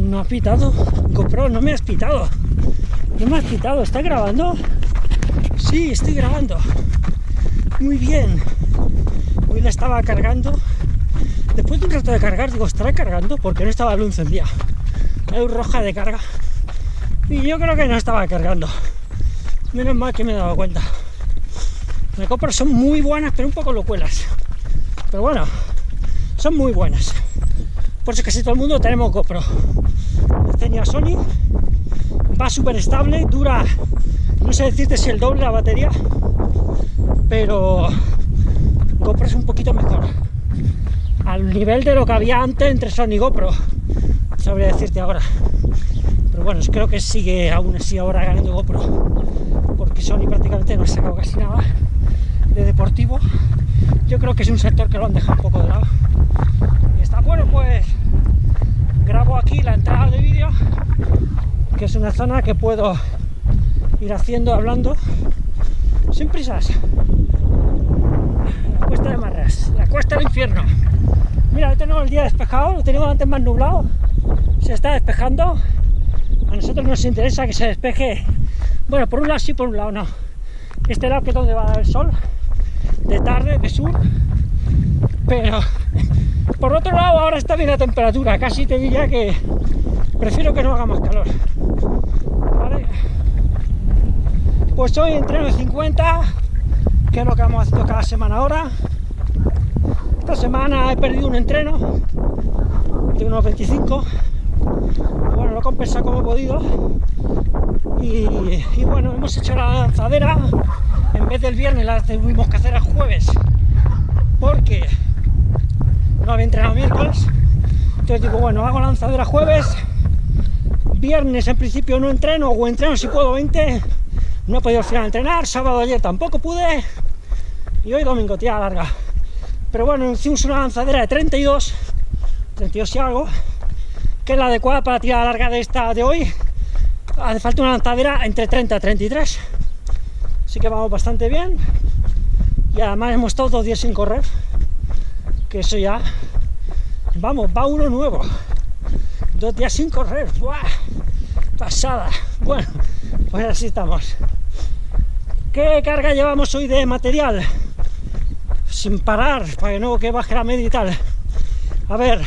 No ha pitado. GoPro, no me has pitado. No me has pitado. ¿Está grabando? Sí, estoy grabando. Muy bien. Hoy la estaba cargando. Después de un rato de cargar, digo, ¿estará cargando? Porque no estaba la luz encendida. Luz roja de carga. Y yo creo que no estaba cargando. Menos mal que me he dado cuenta. Las GoPro son muy buenas, pero un poco locuelas. Pero bueno, son muy buenas. Por eso casi todo el mundo tenemos GoPro. Tenía Sony, va súper estable, dura, no sé decirte si el doble la batería, pero GoPro es un poquito mejor. Al nivel de lo que había antes entre Sony y GoPro, sabría decirte ahora. Pero bueno, creo que sigue aún así ahora ganando GoPro, porque Sony prácticamente no ha sacado casi nada de deportivo. Yo creo que es un sector que lo han dejado un poco de lado. Está bueno, pues grabo aquí la entrada de vídeo, que es una zona que puedo ir haciendo, hablando, sin prisas. La cuesta de Marras, la cuesta del infierno. Mira, hoy tenemos el día despejado, lo teníamos antes más nublado, se está despejando. A nosotros nos interesa que se despeje, bueno, por un lado sí, por un lado no. Este lado que es donde va el sol, de tarde, de sur, pero por otro lado ahora está bien la temperatura, casi te diría que prefiero que no haga más calor. Pues hoy entreno de 50, que es lo que vamos haciendo cada semana ahora. Esta semana he perdido un entreno de unos 25. Bueno, lo he compensado como he podido. Y, y bueno, hemos hecho la lanzadera en vez del viernes la tuvimos que hacer el jueves porque no había entrenado miércoles. Entonces digo bueno hago lanzadera jueves. Viernes en principio no entreno o entreno si puedo 20 no he podido al final entrenar sábado ayer tampoco pude. Y hoy domingo tía larga pero bueno hicimos una lanzadera de 32 32 y algo que es la adecuada para tirar larga de esta de hoy. Hace falta una lanzadera entre 30 y 33 Así que vamos bastante bien. Y además hemos estado dos días sin correr. Que eso ya... Vamos, va uno nuevo. Dos días sin correr. ¡Buah! Pasada. Bueno, pues así estamos. ¿Qué carga llevamos hoy de material? Sin parar, para que no que baje la media y tal. A ver,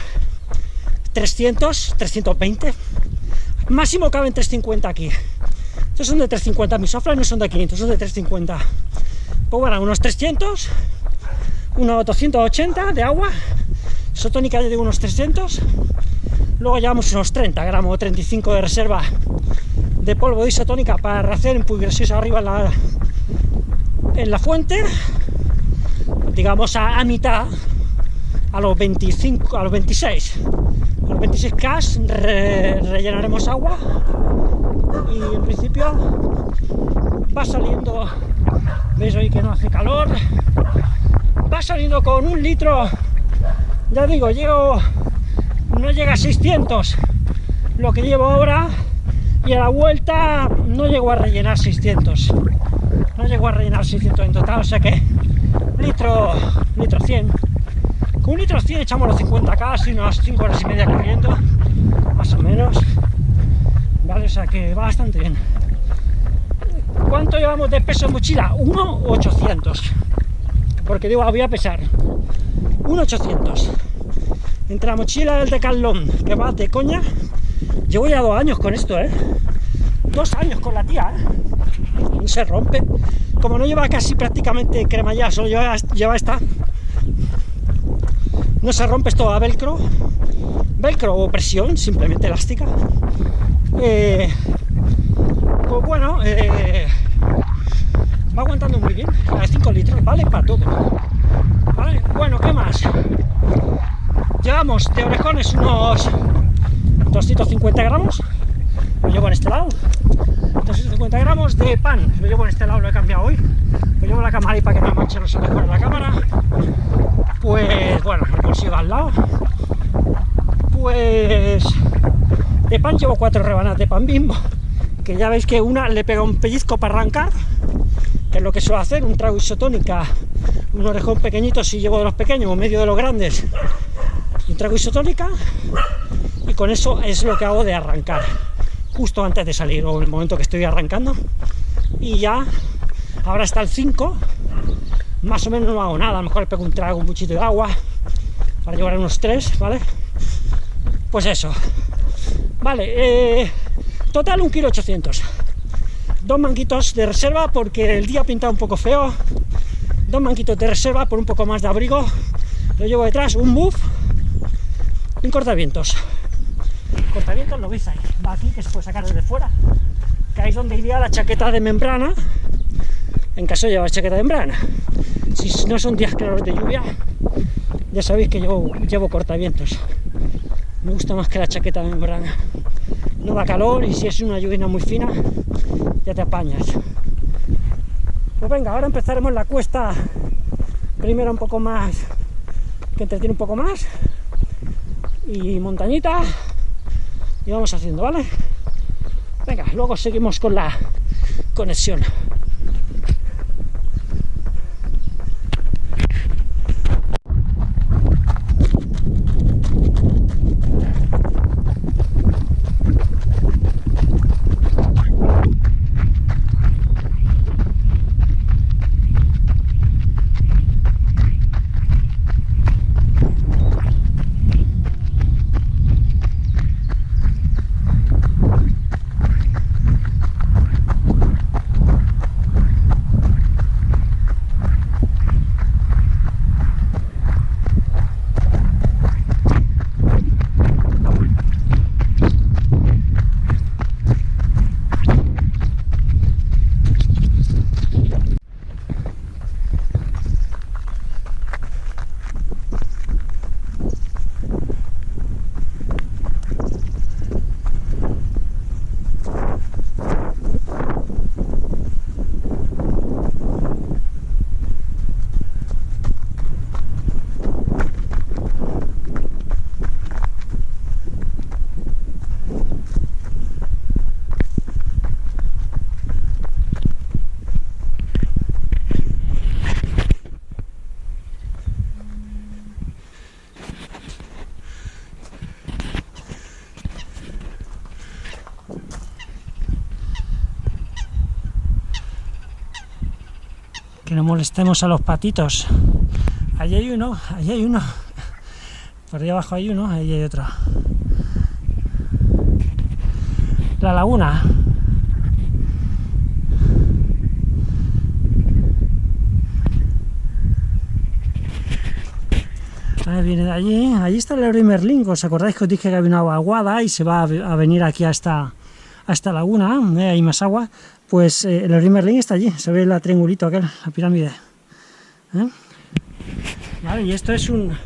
300, 320. Máximo caben 350 aquí. Estos son de 350, mis soflas no son de 500, son de 350. Pues bueno, unos 300, unos 280 de agua, isotónica de unos 300, luego llevamos unos 30 gramos, 35 de reserva de polvo de isotónica para hacer en arriba en la, en la fuente, digamos a, a, mitad, a los 25, a los 26, a los 26 K re, rellenaremos agua y en principio va saliendo, veis hoy que no hace calor, va saliendo con un litro, ya digo, llego, no llega a 600 lo que llevo ahora y a la vuelta no llego a rellenar 600 no llego a rellenar 600 en total, o sea que litro, litro 100 con un litro 100 echamos los 50 casi unas 5 horas y media corriendo más o menos ¿vale? O sea que va bastante bien. ¿Cuánto llevamos de peso en mochila? 1,800. Porque digo, voy a pesar. 1,800. Entre la mochila del Decathlon, que va de coña, llevo ya dos años con esto, ¿eh? Dos años con la tía, ¿eh? No se rompe. Como no lleva casi prácticamente cremallera, solo lleva, lleva esta, no se rompe esto a velcro, velcro o presión, simplemente elástica. Eh, pues bueno, eh, va aguantando muy bien, la de 5 litros, vale para todo. Bueno, ¿qué más? Llevamos de orejones unos 250 gramos, lo llevo en este lado, 250 gramos de pan, lo llevo en este lado, lo he cambiado hoy, lo llevo en la cámara y para que no manche no se la cámara, pues bueno, bolsillo al lado, pues de pan llevo cuatro rebanadas de pan bimbo, que ya veis que una le pega un pellizco para arrancar, que es lo que suelo hacer, un trago isotónica, un orejón pequeñito si llevo de los pequeños o medio de los grandes, un trago isotónica, y con eso es lo que hago de arrancar. Justo antes de salir o en el momento que estoy arrancando. Y ya ahora está el 5 más o menos no hago nada a lo mejor pego un trago un buchito de agua para llevar unos 3 vale pues eso. Vale eh, total un kilo 800 dos manguitos de reserva porque el día ha pintado un poco feo dos manguitos de reserva por un poco más de abrigo lo llevo detrás un buff y un cortavientos cortavientos lo veis ahí, va aquí, que se puede sacar desde fuera, que ahí es donde iría la chaqueta de membrana, en caso de llevar chaqueta de membrana. Si no son días claros de lluvia, ya sabéis que yo llevo cortavientos. Me gusta más que la chaqueta de membrana. No da calor y si es una lluvia muy fina, ya te apañas. Pues venga, ahora empezaremos la cuesta, primero un poco más, que entretiene un poco más, y montañita, y vamos haciendo, ¿vale? Venga, luego seguimos con la conexión. Que no molestemos a los patitos. Allí hay uno, allí hay uno. Por ahí abajo hay uno, ahí hay otro. La laguna. Ahí viene de allí, allí está el Eurimerling, ¿os acordáis que os dije que había una agua aguada y se va a venir aquí a esta, a laguna, ¿eh? hay más agua, pues eh, el Merlin está allí, se ve el triangulito aquel, la pirámide. ¿eh? Vale, y esto es una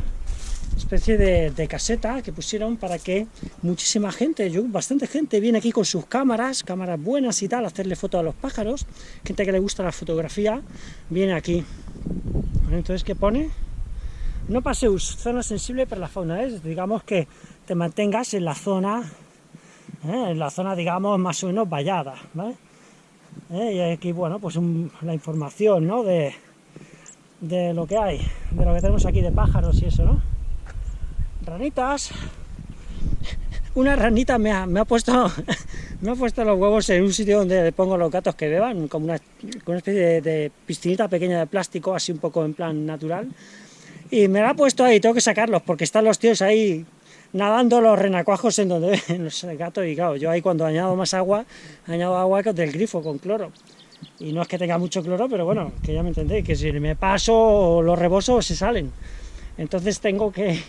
especie de, caseta que pusieron para que muchísima gente, yo, bastante gente, viene aquí con sus cámaras, cámaras buenas y tal, a hacerle fotos a los pájaros, gente que le gusta la fotografía, viene aquí. Entonces, ¿qué pone? No paseus, zona sensible para la fauna, es digamos que te mantengas en la zona, en la zona, digamos, más o menos vallada, ¿vale? ¿Eh? y aquí, bueno, pues la información, ¿no? De, de lo que hay, de lo que tenemos aquí de pájaros y eso, ¿no? Ranitas. Una ranita me ha, me ha puesto me ha puesto los huevos en un sitio donde pongo los gatos que beban, como una, una especie de, piscinita pequeña de plástico, así un poco en plan natural. Y me la ha puesto ahí, tengo que sacarlos, porque están los tíos ahí nadando los renacuajos en donde ven los gatos y claro, yo ahí cuando añado más agua, añado agua del grifo con cloro. Y no es que tenga mucho cloro, pero bueno, que ya me entendéis, que si me paso los rebosos se salen. Entonces tengo que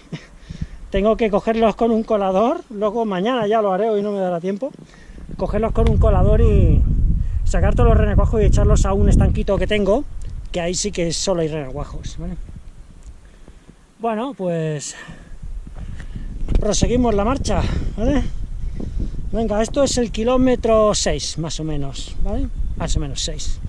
tengo que cogerlos con un colador, luego mañana ya lo haré, hoy no me dará tiempo, cogerlos con un colador y sacar todos los renacuajos y echarlos a un estanquito que tengo, que ahí sí que solo hay renacuajos, Bueno, pues proseguimos la marcha, ¿vale? Venga, esto es el kilómetro 6, más o menos, ¿vale? Más o menos 6.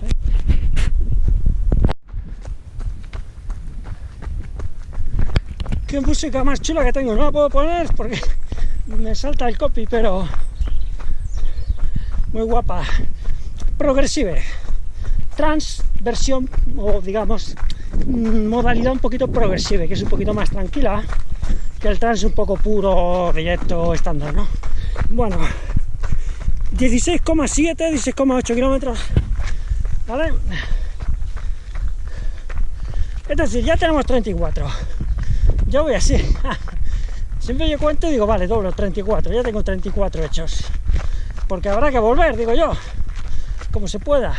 ¿Qué música más chula que tengo? No la puedo poner porque me salta el copy, pero muy guapa. Progresive. Transversión, o digamos, modalidad un poquito progresiva, que es un poquito más tranquila que el tren es un poco puro, directo, estándar, ¿no? Bueno, 16,7, 16,8 kilómetros, ¿vale? Es decir, ya tenemos 34. Yo voy así. Siempre yo cuento y digo, vale, doblo 34, ya tengo 34 hechos. Porque habrá que volver, digo yo, como se pueda.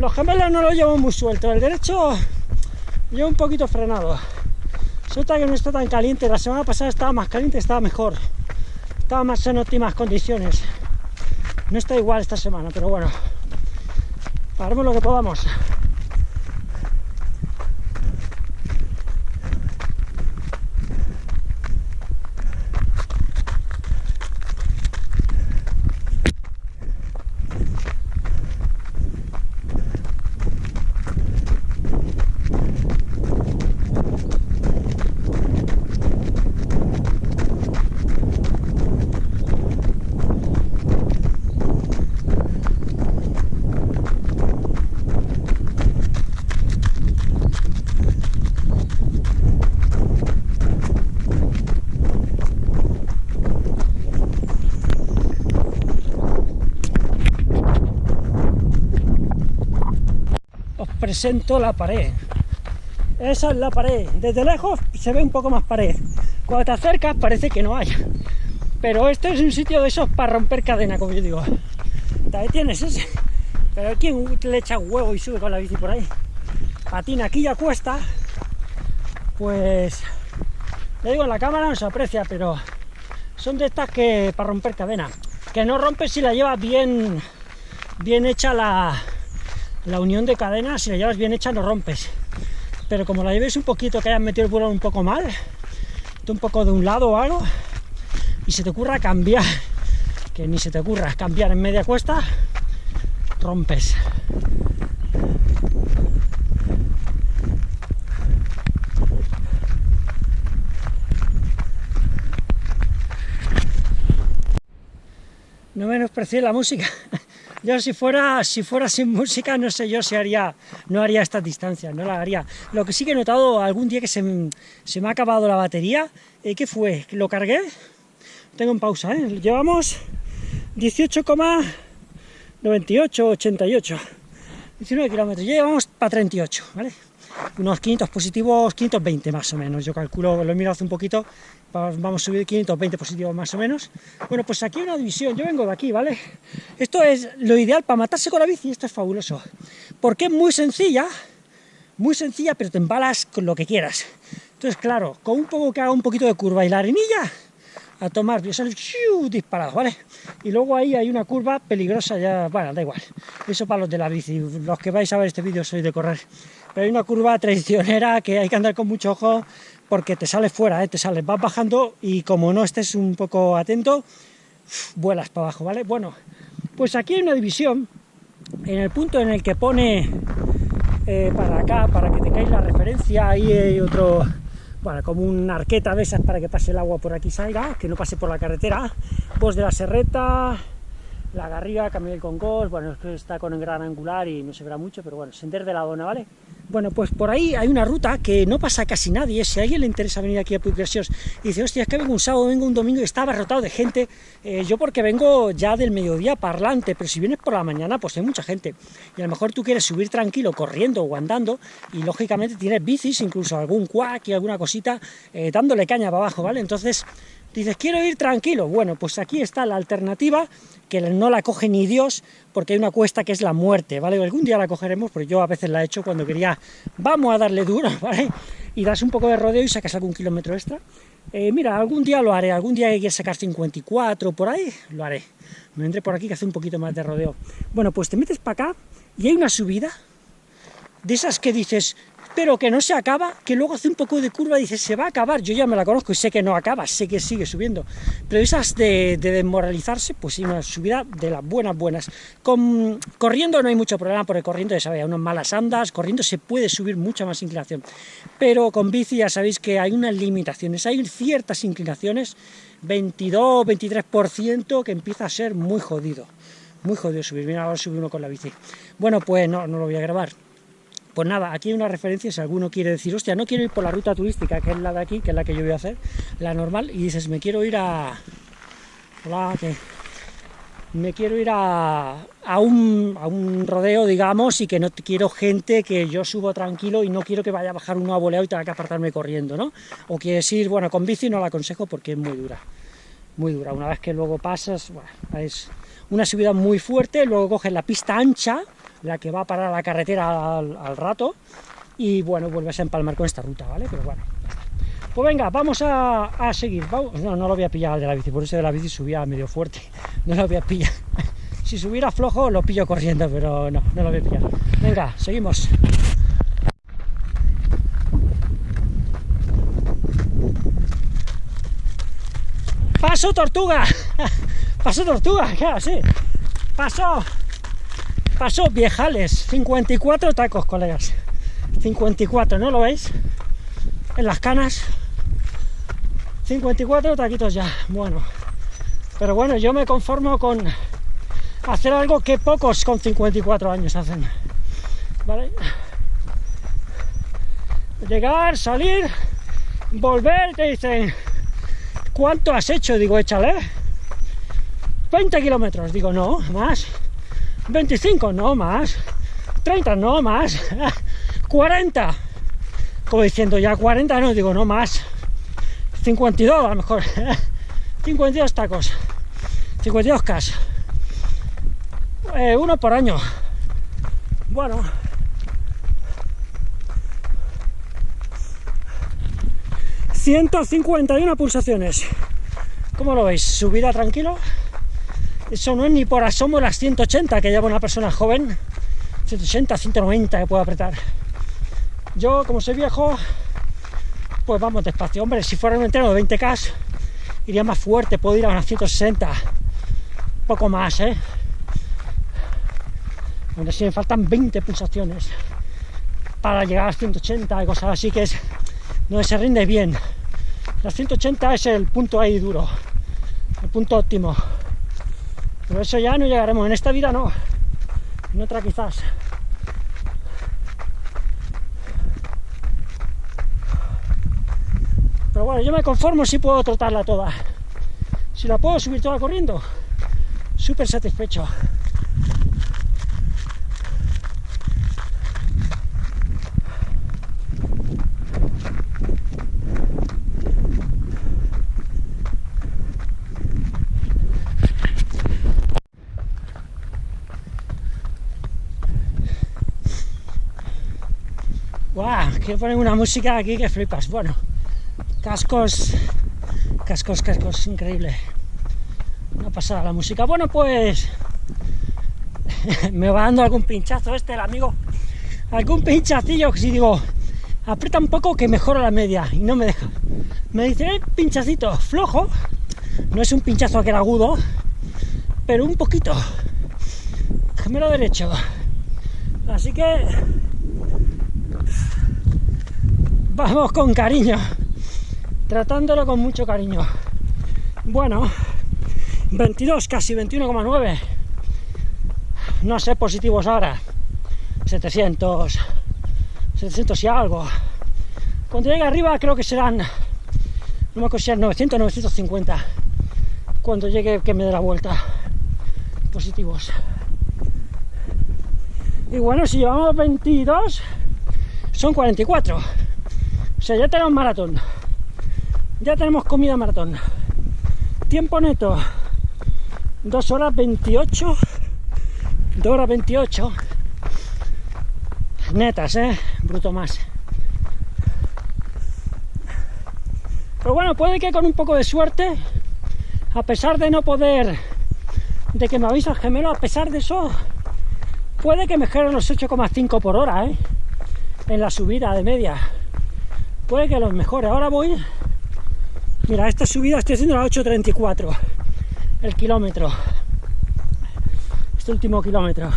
Los gemelos no lo llevo muy suelto, el derecho llevo un poquito frenado. Suelta que no está tan caliente, la semana pasada estaba más caliente, estaba mejor. Estaba más en óptimas condiciones. No está igual esta semana, pero bueno, haremos lo que podamos. Presento la pared. Esa es la pared. Desde lejos se ve un poco más pared. Cuando te acercas parece que no hay. Pero este es un sitio de esos para romper cadena, como yo digo. Ahí tienes ese. Pero ¿quién le echa huevo y sube con la bici por ahí? Patina aquí ya cuesta. Pues... Le digo, la cámara no se aprecia, pero son de estas que para romper cadena. Que no rompes si la lleva bien, bien hecha la, la unión de cadenas, si la llevas bien hecha, no rompes. Pero como la lleves un poquito, que hayas metido el vuelo un poco mal, un poco de un lado o algo, y se te ocurra cambiar, que ni se te ocurra cambiar en media cuesta, rompes. No menosprecié la música. Yo si fuera, si fuera sin música, no sé yo si haría, no haría esta distancia, no la haría. Lo que sí que he notado algún día que se, me ha acabado la batería, eh, ¿qué fue? ¿Lo cargué? Tengo en pausa, ¿eh? Llevamos 18,98, 88. 19 kilómetros, ya llevamos para 38, ¿vale? Unos 500 positivos, 520 más o menos, yo calculo, lo he mirado hace un poquito, vamos a subir 520 positivos más o menos. Bueno, pues aquí hay una división, yo vengo de aquí, ¿vale? Esto es lo ideal para matarse con la bici, esto es fabuloso, porque es muy sencilla, muy sencilla, pero te embalas con lo que quieras. Entonces, claro, con un poco que haga un poquito de curva y la arenilla, a tomar, yo sale disparado, ¿vale? Y luego ahí hay una curva peligrosa, ya, bueno, da igual, eso para los de la bici, los que vais a ver este vídeo soy de correr, pero hay una curva traicionera que hay que andar con mucho ojo, porque te sales fuera, ¿eh? te sales, vas bajando y como no estés un poco atento, vuelas para abajo, ¿vale? Bueno, pues aquí hay una división, en el punto en el que pone eh, para acá, para que tengáis la referencia, ahí hay otro, bueno, como una arqueta de esas para que pase el agua por aquí salga, que no pase por la carretera, pues de la serreta, la Garriga, Camino del Concours, bueno, está con el gran angular y no se verá mucho, pero bueno, sender de la dona, ¿vale? Bueno, pues por ahí hay una ruta que no pasa casi nadie, si a alguien le interesa venir aquí a Puig y dice, hostia, es que vengo un sábado, vengo un domingo y está abarrotado de gente, eh, yo porque vengo ya del mediodía parlante, pero si vienes por la mañana, pues hay mucha gente, y a lo mejor tú quieres subir tranquilo, corriendo o andando, y lógicamente tienes bicis, incluso algún cuac y alguna cosita, eh, dándole caña para abajo, ¿vale? Entonces, dices, quiero ir tranquilo, bueno, pues aquí está la alternativa, que no la coge ni Dios, porque hay una cuesta que es la muerte, ¿vale? Algún día la cogeremos, pero yo a veces la he hecho cuando quería, vamos a darle duro, ¿vale? Y das un poco de rodeo y sacas algún kilómetro extra. Eh, mira, algún día lo haré, algún día que quieras sacar 54, por ahí, lo haré. Me entré por aquí que hace un poquito más de rodeo. Bueno, pues te metes para acá y hay una subida, de esas que dices, pero que no se acaba, que luego hace un poco de curva y dice, se va a acabar, yo ya me la conozco y sé que no acaba, sé que sigue subiendo, pero esas de, desmoralizarse, pues sí, una subida de las buenas, buenas. Con, corriendo no hay mucho problema, porque corriendo ya sabéis, unas malas andas, corriendo se puede subir mucha más inclinación, pero con bici ya sabéis que hay unas limitaciones, hay ciertas inclinaciones, 22, 23%, que empieza a ser muy jodido, muy jodido subir, mira, ahora subir uno con la bici. Bueno, pues no, no lo voy a grabar, Pues nada, aquí hay una referencia si alguno quiere decir, hostia, no quiero ir por la ruta turística, que es la de aquí, que es la que yo voy a hacer, la normal, y dices, me quiero ir a... Hola, ¿qué? Me quiero ir a, un, a un rodeo, digamos, y que no quiero gente que yo subo tranquilo y no quiero que vaya a bajar uno a voleo y tenga que apartarme corriendo, ¿no? O quieres ir, bueno, con bici no la aconsejo porque es muy dura, muy dura. Una vez que luego pasas, bueno, es una subida muy fuerte, luego coges la pista ancha, la que va para la carretera al, al rato, y bueno, vuelves a empalmar con esta ruta, ¿vale? Pero bueno, pues venga, vamos a, a seguir. Vamos. No, no lo voy a pillar al de la bici, por eso de la bici subía medio fuerte. No lo voy a pillar. Si subiera flojo, lo pillo corriendo, pero no, no lo voy a pillar. Venga, seguimos. Paso tortuga. Paso tortuga, claro, sí. Paso. Paso viejales. 54 tacos, colegas. 54, ¿no lo veis? En las canas. 54 taquitos ya. Bueno. Pero bueno, yo me conformo con hacer algo que pocos con 54 años hacen. ¿Vale? Llegar, salir, volver, te dicen, ¿cuánto has hecho? Digo, échale. 20 kilómetros, digo, no, más. 25, no, más. 30, no, más. 40. Como diciendo, ya 40, no, digo, no, más. 52 a lo mejor. 52 tacos. 52 cas. Eh, uno por año. Bueno. ...151 pulsaciones. ¿Cómo lo veis? Subida tranquilo. Eso no es ni por asomo las 180 que lleva una persona joven. 180, 190 que puedo apretar. Yo, como soy viejo, pues vamos despacio. Hombre, si fuera un entreno de 20K, iría más fuerte, puedo ir a unas 160. Poco más, ¿eh? Si me faltan 20 pulsaciones para llegar a las 180 y cosas así que es donde se rinde bien. Las 180 es el punto ahí duro, el punto óptimo. Pero eso ya no llegaremos, en esta vida no, en otra quizás. Pero bueno, yo me conformo si puedo trotarla toda. Si la puedo subir toda corriendo, súper satisfecho. Quiero poner una música aquí que flipas. Bueno, cascos, cascos, cascos, increíble. No pasada la música. Bueno, pues me va dando algún pinchazo este, el amigo. Algún pinchacillo que si digo, aprieta un poco que mejora la media y no me deja. Me dice, eh, pinchacito, flojo. No es un pinchazo que era agudo, pero un poquito. Gemelo derecho. Así que vamos con cariño, tratándolo con mucho cariño. Bueno, 22, casi 21,9. No sé positivos ahora. 700, 700 y algo. Cuando llegue arriba creo que serán, no me acuerdo si serán 900 950. Cuando llegue que me dé la vuelta. Positivos. Y bueno, si llevamos 22, son 44. O sea, ya tenemos maratón. Ya tenemos comida maratón. Tiempo neto. 2 horas 28. 2 horas 28. Netas, ¿eh? Bruto más. Pero bueno, puede que con un poco de suerte, a pesar de no poder, de que me avisa el gemelo, a pesar de eso, puede que me los 8,5 por hora, ¿eh? En la subida de media puede que los mejore. Ahora voy, mira, esta subida estoy haciendo a 8.34 el kilómetro, este último kilómetro.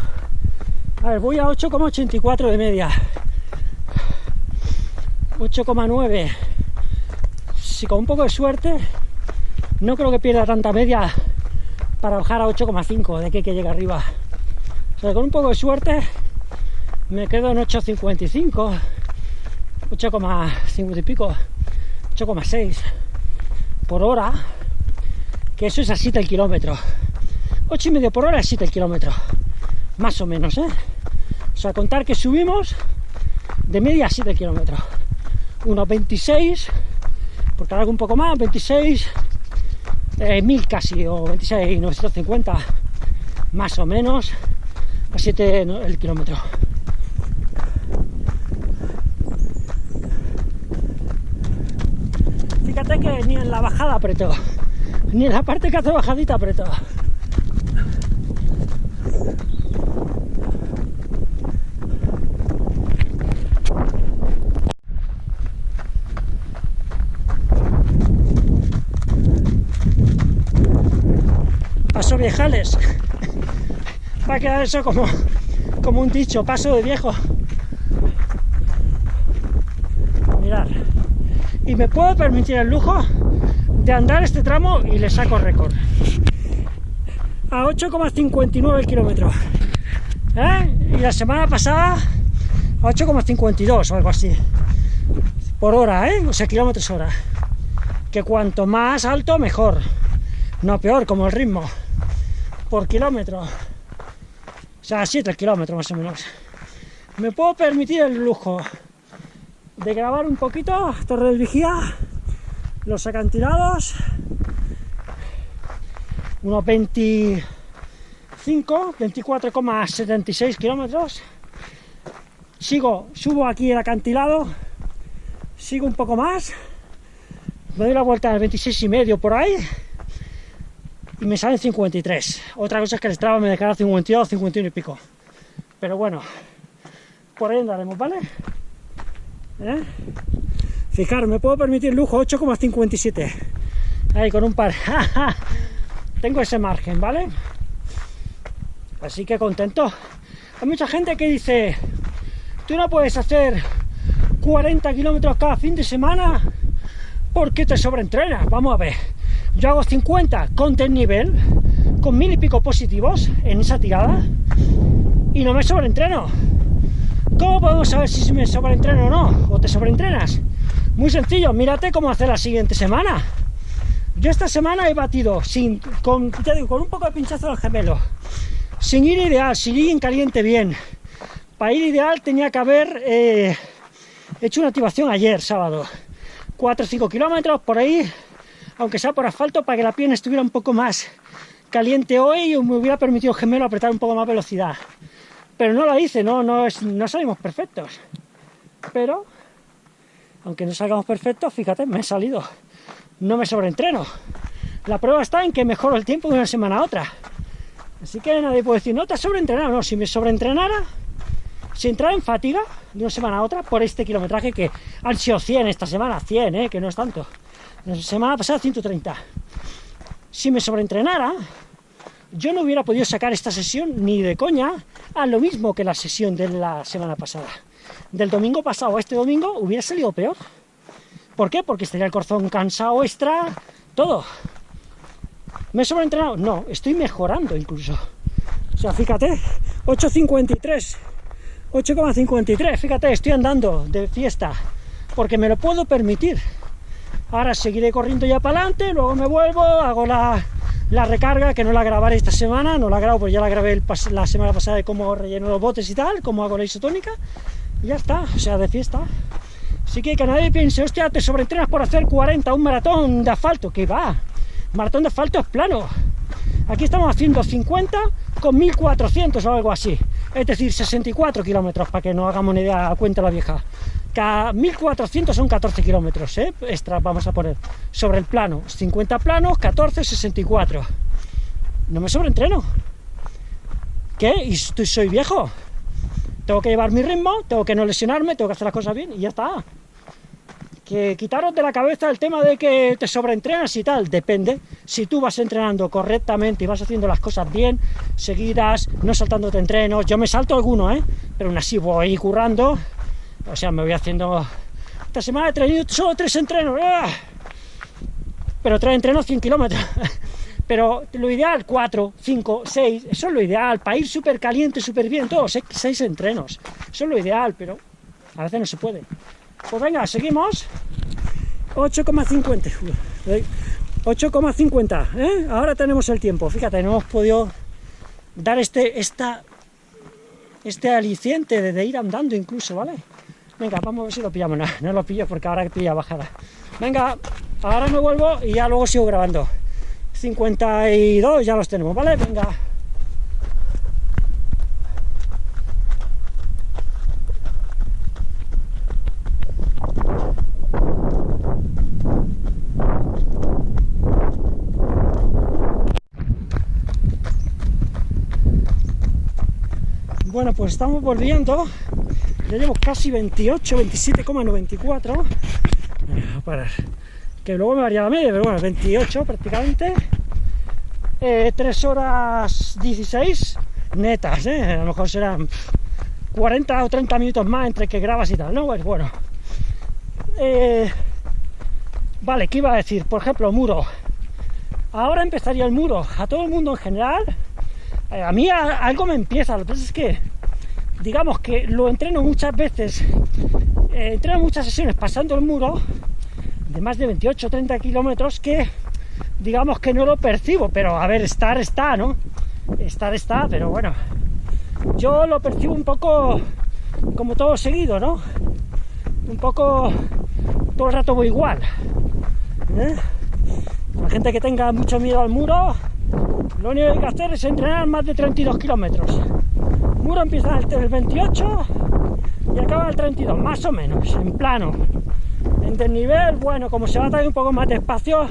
A ver, voy a 8,84 de media, 8,9. Si con un poco de suerte, no creo que pierda tanta media para bajar a 8,5 de que, que llega arriba. O sea, con un poco de suerte me quedo en 8.55, 8,50 y pico, 8,6 por hora, que eso es a 7 el kilómetro. 8 y medio por hora es 7 el kilómetro, más o menos, ¿eh? O sea, contar que subimos de media a 7 kilómetros. Unos 26, porque algo un poco más, 26, eh, 1000 casi, o 26, 950, más o menos, a 7 el kilómetro. Fíjate que ni en la bajada apretó, ni en la parte que hace bajadita apretó. Paso viejales. Va a quedar eso como, como un dicho, paso de viejo. Mirad. Y me puedo permitir el lujo de andar este tramo y le saco récord. A 8,59 el. ¿Eh? Y la semana pasada a 8,52 o algo así. Por hora, ¿eh? O sea, kilómetros hora. Que cuanto más alto, mejor. No peor, como el ritmo. Por kilómetro. O sea, 7 kilómetros más o menos. Me puedo permitir el lujo de grabar un poquito Torre del Vigía, los acantilados, unos 25, 24,76 kilómetros. Sigo, subo aquí el acantilado, sigo un poco más, me doy la vuelta al 26 y medio por ahí y me salen 53. Otra cosa es que el Strava me declara 52, 51 y pico. Pero bueno, por ahí andaremos, ¿vale? ¿Eh? Fijaros, me puedo permitir lujo 8,57. Ahí con un par. Tengo ese margen, ¿vale? Así que contento. Hay mucha gente que dice, tú no puedes hacer 40 kilómetros cada fin de semana porque te sobreentrenas. Vamos a ver. Yo hago 50 con nivel, con mil y pico positivos en esa tirada y no me sobreentreno. ¿Cómo podemos saber si me sobreentreno o no? ¿O te sobreentrenas? Muy sencillo, mírate cómo hacer la siguiente semana. Yo esta semana he batido sin, con, digo, con un poco de pinchazo del gemelo, sin ir ideal, sin ir en caliente bien. Para ir ideal tenía que haber eh, hecho una activación ayer, sábado. 4 o 5 kilómetros por ahí, aunque sea por asfalto, para que la pierna estuviera un poco más caliente hoy y me hubiera permitido el gemelo apretar un poco más velocidad. Pero no lo hice, no, no, es, no salimos perfectos. Pero, aunque no salgamos perfectos, fíjate, me he salido. No me sobreentreno. La prueba está en que mejoro el tiempo de una semana a otra. Así que nadie puede decir, no te has sobreentrenado. No, si me sobreentrenara, si entrara en fatiga de una semana a otra por este kilometraje que han sido 100 esta semana, 100, ¿eh? que no es tanto. La semana pasada 130. Si me sobreentrenara, yo no hubiera podido sacar esta sesión ni de coña a lo mismo que la sesión de la semana pasada. Del domingo pasado a este domingo hubiera salido peor. ¿Por qué? Porque estaría el corazón cansado extra, todo. ¿Me he sobreentrenado? No, estoy mejorando incluso. O sea, fíjate, 8.53, 8,53, fíjate, estoy andando de fiesta, porque me lo puedo permitir. Ahora seguiré corriendo ya para adelante, luego me vuelvo, hago la, la recarga, que no la grabaré esta semana, no la grabo, pues ya la grabé la semana pasada de cómo relleno los botes y tal, cómo hago la isotónica, y ya está, o sea, de fiesta. Así que que nadie piense, hostia, te sobreentrenas por hacer 40, un maratón de asfalto, que va, maratón de asfalto es plano. Aquí estamos haciendo 50 con 1400 o algo así, es decir, 64 kilómetros, para que no hagamos ni idea, cuenta la vieja. Cada 1400 son 14 kilómetros, ¿eh? extra vamos a poner, sobre el plano, 50 planos, 14, 64. No me sobreentreno. ¿Qué? ¿Y soy viejo? Tengo que llevar mi ritmo, tengo que no lesionarme, tengo que hacer las cosas bien y ya está. Que quitaros de la cabeza el tema de que te sobreentrenas y tal, depende. Si tú vas entrenando correctamente y vas haciendo las cosas bien, seguidas, no saltándote entrenos, yo me salto alguno, ¿eh? pero aún así voy currando, o sea, me voy haciendo... Esta semana he traído solo tres entrenos. ¡ah! Pero tres entrenos 100 kilómetros. pero lo ideal, 4, 5, 6, eso es lo ideal, para ir súper caliente, súper bien, todos, 6 entrenos, eso es lo ideal, pero a veces no se puede. Pues venga, seguimos, 8,50, 8,50, ¿eh? ahora tenemos el tiempo, fíjate, no hemos podido dar este, esta, este aliciente de, ir andando incluso, ¿vale? Venga, vamos a ver si lo pillamos, no, no lo pillo porque ahora pilla bajada. Venga, ahora me vuelvo y ya luego sigo grabando. 52 ya los tenemos, ¿vale? Venga. Bueno, pues estamos volviendo. Ya llevo casi 28, 27,94. A parar que luego me varía la media, pero bueno, 28 prácticamente. 3 eh, horas 16 netas, ¿eh? a lo mejor serán 40 o 30 minutos más entre que grabas y tal, ¿no? Pues bueno. Eh, vale, ¿qué iba a decir? Por ejemplo, muro. Ahora empezaría el muro. A todo el mundo en general, a mí algo me empieza, lo que pasa es que, digamos que lo entreno muchas veces, entreno muchas sesiones pasando el muro, de más de 28 o 30 kilómetros que digamos que no lo percibo, pero a ver, estar está, ¿no? Estar está, pero bueno, yo lo percibo un poco como todo seguido, ¿no? Un poco todo el rato voy igual. ¿eh? La gente que tenga mucho miedo al muro, lo único que hay que hacer es entrenar más de 32 kilómetros. Muro empieza el 28 y acaba el 32, más o menos, en plano. En desnivel, bueno, como se va a traer un poco más de espacio,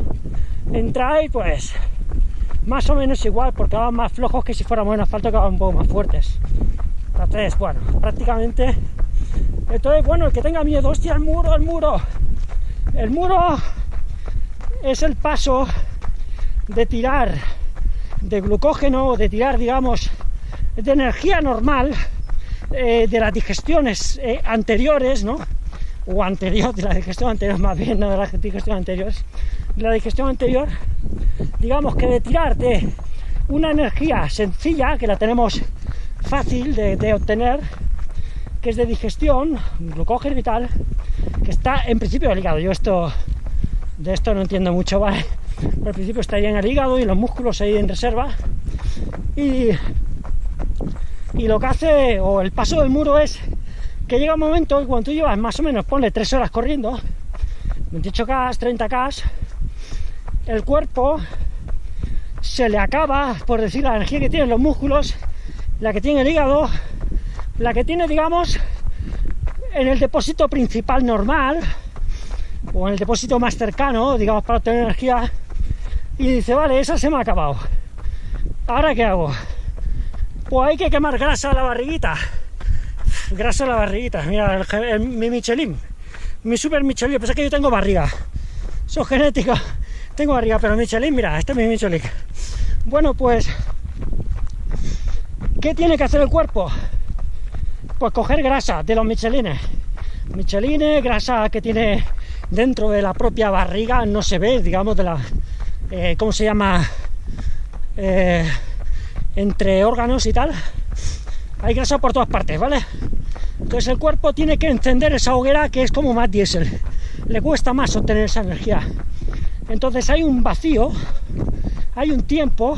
entráis pues más o menos igual, porque van más flojos que si fuéramos en asfalto que van un poco más fuertes. Entonces, bueno, prácticamente... Entonces, bueno, el que tenga miedo, hostia, el muro, el muro. El muro es el paso de tirar de glucógeno, de tirar, digamos, de energía normal eh, de las digestiones eh, anteriores, ¿no? o anterior, de la digestión anterior más bien, no de la digestión anterior, de la digestión anterior, digamos que de tirar de una energía sencilla, que la tenemos fácil de, obtener, que es de digestión, glucógeno y tal, que está en principio del hígado. Yo esto de esto no entiendo mucho, ¿vale? Pero al principio estaría en el hígado y los músculos ahí en reserva. Y, y lo que hace, o el paso del muro es que llega un momento que cuando tú llevas más o menos, ponle 3 horas corriendo, 28K, 30K, el cuerpo se le acaba, por decir, la energía que tienen los músculos, la que tiene el hígado, la que tiene, digamos, en el depósito principal normal, o en el depósito más cercano, digamos, para obtener energía, y dice, vale, esa se me ha acabado. ¿Ahora qué hago? Pues hay que quemar grasa a la barriguita grasa la barriguita. Mira, mi Michelin, mi super Michelin. Pasa que yo tengo barriga, soy genético. Tengo barriga, pero Michelin, mira, este es mi Michelin. Bueno, pues, ¿qué tiene que hacer el cuerpo? Pues coger grasa de los Michelines. Michelines, grasa que tiene dentro de la propia barriga, no se ve, digamos, de la, eh, ¿cómo se llama? Eh, entre órganos y tal. Hay grasa por todas partes, ¿vale? Entonces el cuerpo tiene que encender esa hoguera que es como más diésel. Le cuesta más obtener esa energía. Entonces hay un vacío, hay un tiempo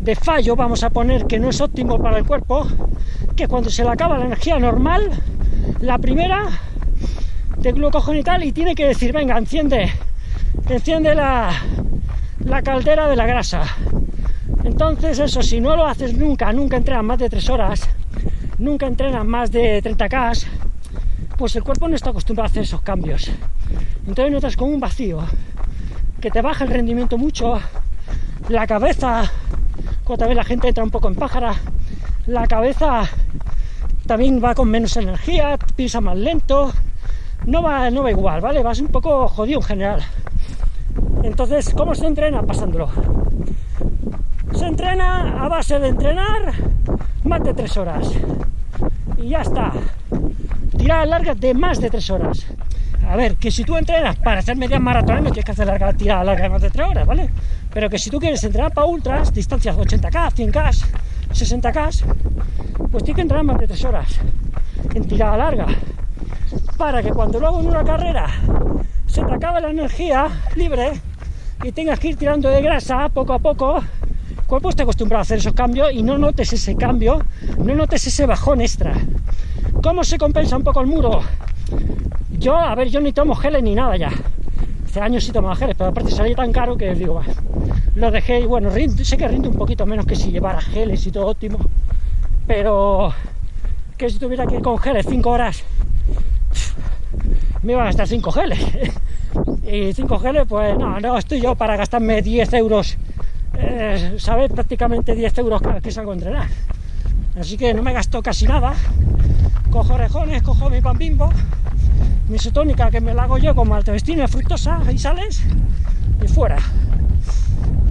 de fallo, vamos a poner, que no es óptimo para el cuerpo, que cuando se le acaba la energía normal, la primera de glucógeno y tal, y tiene que decir, venga, enciende, enciende la, la caldera de la grasa. Entonces eso, si no lo haces nunca, nunca entrenas más de tres horas, nunca entrenas más de 30K, pues el cuerpo no está acostumbrado a hacer esos cambios. Entonces notas como un vacío, que te baja el rendimiento mucho, la cabeza, cuando vez la gente entra un poco en pájara, la cabeza también va con menos energía, piensa más lento, no va, no va igual, ¿vale? Vas un poco jodido en general. Entonces, ¿cómo se entrena? Pasándolo. Se entrena a base de entrenar más de tres horas. Y ya está. Tiradas largas de más de tres horas. A ver, que si tú entrenas para hacer medias maratones no tienes que hacer larga tirada larga de más de 3 horas, ¿vale? Pero que si tú quieres entrenar para ultras, distancias 80k, 100k, 60k, pues tienes que entrenar más de 3 horas en tirada larga. Para que cuando luego en una carrera se te acabe la energía libre y tengas que ir tirando de grasa poco a poco, cuerpo está acostumbrado a hacer esos cambios y no notes ese cambio, no notes ese bajón extra. ¿Cómo se compensa un poco el muro? Yo, a ver, yo ni tomo geles ni nada ya. Hace años sí tomaba geles, pero aparte salía tan caro que digo, bueno, lo dejé y bueno, sé que rinde un poquito menos que si llevara geles y todo óptimo, pero que si tuviera que ir con geles 5 horas, me iba a gastar 5 geles. y 5 geles, pues no, no estoy yo para gastarme 10 euros, eh, ¿sabes? Prácticamente 10 euros que salgo a entrenar. Así que no me gasto casi nada. Cojo orejones, cojo mi pan bimbo, mi isotónica que me la hago yo con maltodextrina fructosa y sales y fuera.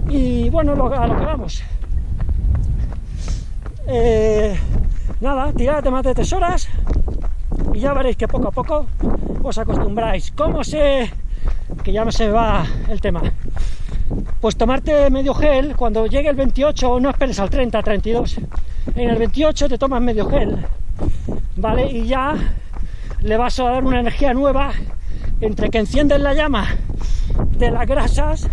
Y bueno, a lo que vamos. Eh, nada, tirad más de tres horas y ya veréis que poco a poco os acostumbráis. ¿Cómo sé que ya se va el tema? Pues tomarte medio gel, cuando llegue el 28, no esperes al 30, 32. En el 28 te tomas medio gel, ¿vale? Y ya le vas a dar una energía nueva entre que enciendes la llama de las grasas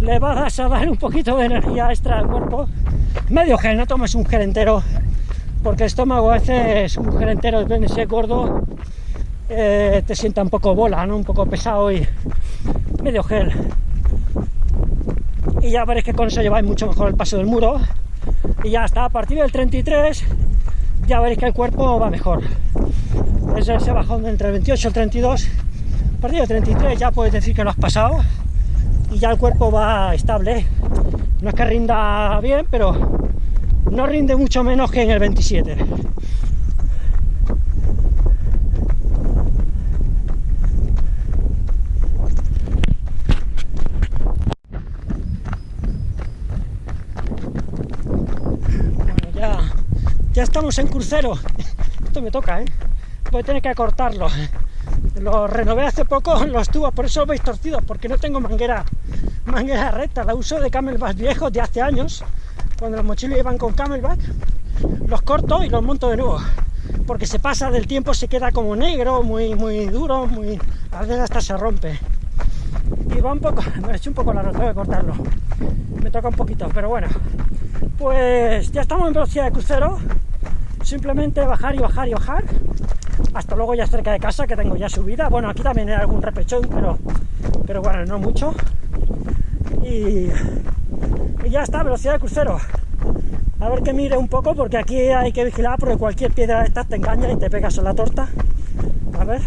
le vas a dar un poquito de energía extra al cuerpo medio gel, no tomes un gel entero porque el estómago a veces un gel entero depende de ser gordo eh, te sienta un poco bola, ¿no? un poco pesado y medio gel y ya veréis que con eso lleváis mucho mejor el paso del muro. Y ya está, a partir del 33 ya veréis que el cuerpo va mejor. Es ese bajón entre el 28 y el 32 a partir del 33 ya puedes decir que lo has pasado. Y ya el cuerpo va estable. No es que rinda bien pero no rinde mucho menos que en el 27 bueno ya ya estamos en crucero esto me toca, ¿eh? voy a tener que acortarlo. Lo renové hace poco los tubos, por eso veis torcidos, porque no tengo manguera, manguera recta, la uso de camelback viejos de hace años, cuando los mochilos iban con camelback, los corto y los monto de nuevo, porque se pasa del tiempo, se queda como negro, muy, muy duro, muy, a veces hasta se rompe. Y va un poco, me he hecho un poco la tengo que cortarlo, me toca un poquito, pero bueno, pues ya estamos en velocidad de crucero, simplemente bajar y bajar y bajar hasta luego ya cerca de casa que tengo ya subida. Bueno aquí también hay algún repechón pero pero bueno no mucho. Y, ya está velocidad de crucero. A ver que mire un poco porque aquí hay que vigilar porque cualquier piedra de estas te engaña y te pegas en la torta. A ver.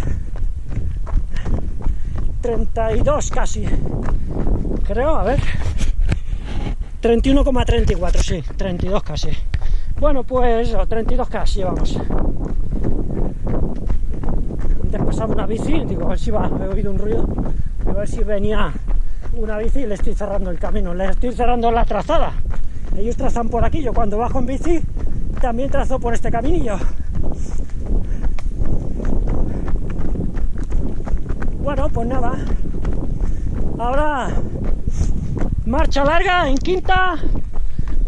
32 casi creo a ver. 31,34 sí 32 casi bueno, pues 32 casi llevamos. Antes pasaba una bici, digo, a ver si va, he oído un ruido, a ver si venía una bici y le estoy cerrando el camino, le estoy cerrando la trazada. Ellos trazan por aquí, yo cuando bajo en bici también trazo por este caminillo. Bueno, pues nada. Ahora marcha larga en quinta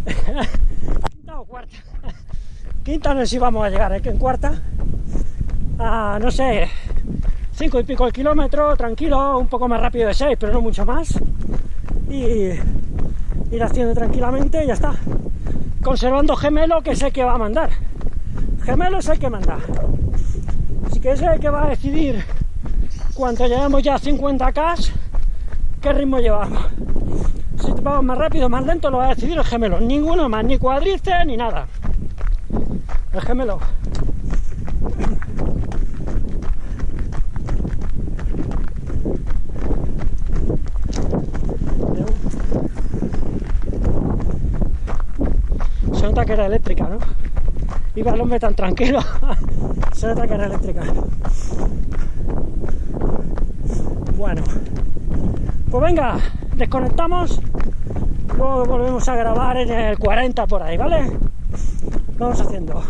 Quinta no sé si vamos a llegar, es que en cuarta, a, no sé, cinco y pico el kilómetro, tranquilo, un poco más rápido de 6, pero no mucho más. Y ir haciendo tranquilamente y ya está. Conservando gemelo, que sé que va a mandar. Gemelo es el que manda. Así que es el que va a decidir cuando lleguemos ya a 50k, qué ritmo llevamos vamos más rápido más lento lo va a decidir el gemelo, ninguno más, ni cuadrice ni nada. El gemelo. Se nota que era eléctrica, ¿no? Iba el hombre tan tranquilo. Se nota que era eléctrica. Bueno. Pues venga, desconectamos, volvemos a grabar en el 40 por ahí, ¿vale? Vamos haciendo.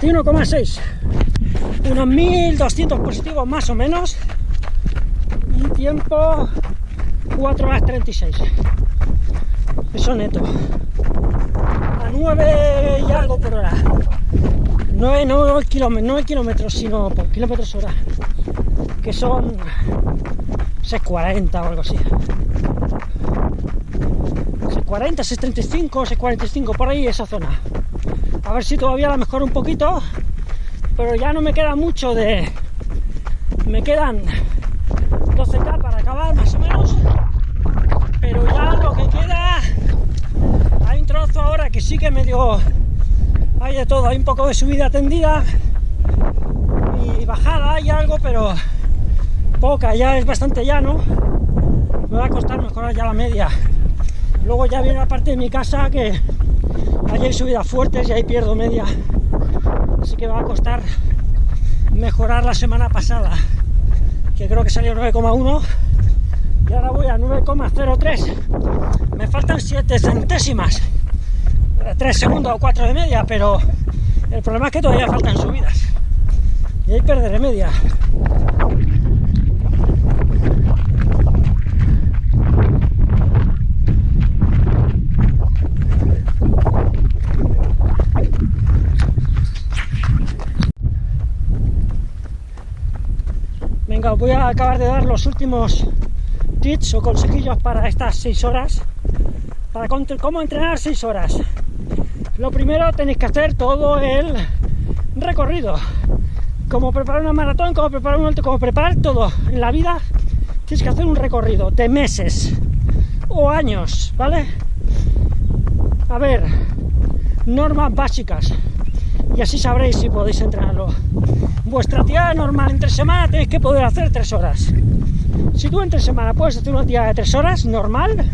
41,6 unos 1200 positivos más o menos. Y tiempo 4 horas 36 eso neto. A 9 y algo por hora. 9, no kilómetros, 9 kilómetros sino por kilómetros hora. Que son 640 o algo así. 640, 635, 645 por ahí esa zona a ver si todavía la mejoro un poquito pero ya no me queda mucho de me quedan 12k para acabar más o menos pero ya lo que queda hay un trozo ahora que sí que medio hay de todo, hay un poco de subida tendida y bajada hay algo pero poca, ya es bastante llano. Me va a costar mejorar ya la media. Luego ya viene la parte de mi casa que Allí hay subidas fuertes y ahí pierdo media. Así que va a costar mejorar la semana pasada, que creo que salió 9,1 y ahora voy a 9,03. Me faltan 7 centésimas, 3 segundos o 4 de media, pero el problema es que todavía faltan subidas y ahí perderé media. Voy a acabar de dar los últimos tips o consejillos para estas 6 horas. Para cómo entrenar 6 horas. Lo primero tenéis que hacer todo el recorrido. Como preparar una maratón, como preparar un alto, como preparar todo en la vida tienes que hacer un recorrido de meses o años, ¿vale? a ver normas básicas. Y así sabréis si podéis entrenarlo vuestra tirada normal entre semana tenéis que poder hacer tres horas. Si tú entre semana puedes hacer una tirada de tres horas normal,